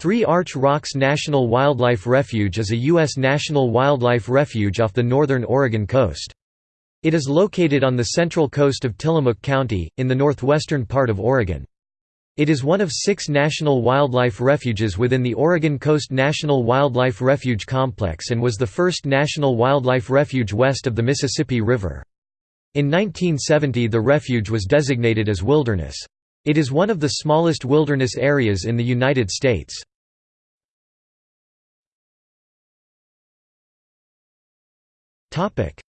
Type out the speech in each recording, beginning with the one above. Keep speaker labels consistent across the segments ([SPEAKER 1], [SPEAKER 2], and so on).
[SPEAKER 1] Three Arch Rocks National Wildlife Refuge is a U.S. national wildlife refuge off the northern Oregon coast. It is located on the central coast of Tillamook County, in the northwestern part of Oregon. It is one of six national wildlife refuges within the Oregon Coast National Wildlife Refuge Complex and was the first national wildlife refuge west of the Mississippi River. In 1970 the refuge was designated as wilderness. It is one of the smallest wilderness areas in the United States.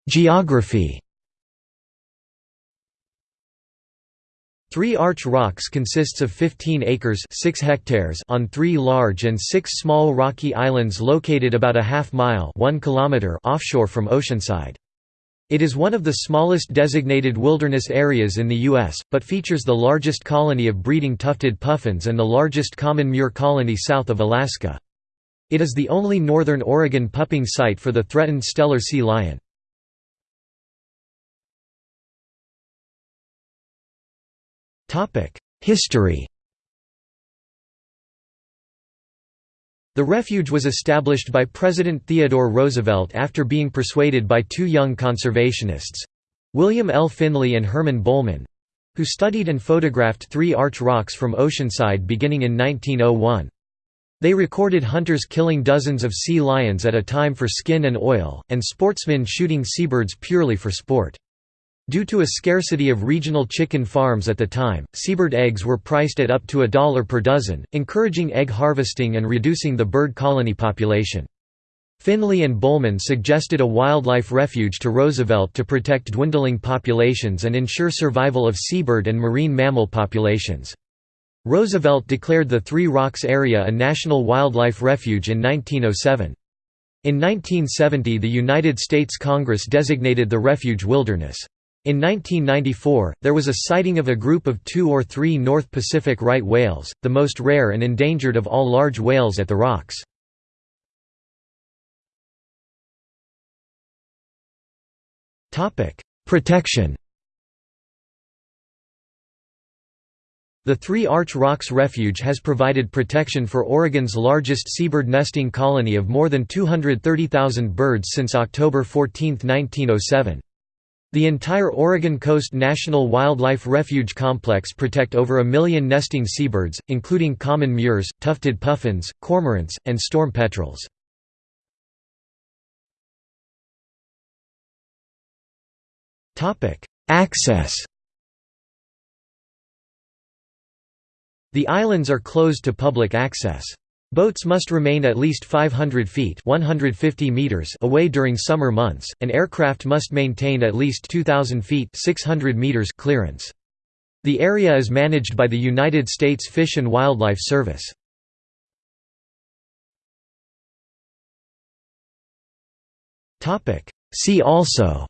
[SPEAKER 1] Geography Three Arch Rocks consists of 15 acres 6 hectares on three large and six small rocky islands located about a half mile 1 kilometer offshore from Oceanside. It is one of the smallest designated wilderness areas in the U.S., but features the largest colony of breeding tufted puffins and the largest common murre colony south of Alaska. It is the only northern Oregon pupping site for the threatened Steller sea lion. History The refuge was established by President Theodore Roosevelt after being persuaded by two young conservationists—William L. Finley and Herman Bohlman—who studied and photographed three arch rocks from Oceanside beginning in 1901. They recorded hunters killing dozens of sea lions at a time for skin and oil, and sportsmen shooting seabirds purely for sport. Due to a scarcity of regional chicken farms at the time, seabird eggs were priced at up to a dollar per dozen, encouraging egg harvesting and reducing the bird colony population. Finley and Bohlman suggested a wildlife refuge to Roosevelt to protect dwindling populations and ensure survival of seabird and marine mammal populations. Roosevelt declared the Three Rocks area a National Wildlife Refuge in 1907. In 1970 the United States Congress designated the refuge wilderness. In 1994, there was a sighting of a group of two or three North Pacific right whales, the most rare and endangered of all large whales at the rocks. Protection The Three Arch Rocks Refuge has provided protection for Oregon's largest seabird nesting colony of more than 230,000 birds since October 14, 1907. The entire Oregon Coast National Wildlife Refuge Complex protect over a million nesting seabirds, including common murres, tufted puffins, cormorants, and storm petrels. Access The islands are closed to public access. Boats must remain at least 500 feet 150 meters away during summer months, and aircraft must maintain at least 2,000 feet 600 meters clearance. The area is managed by the United States Fish and Wildlife Service. See also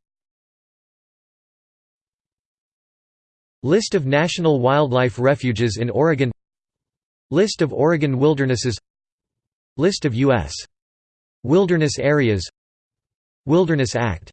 [SPEAKER 1] List of national wildlife refuges in Oregon List of Oregon wildernesses List of U.S. wilderness areas Wilderness Act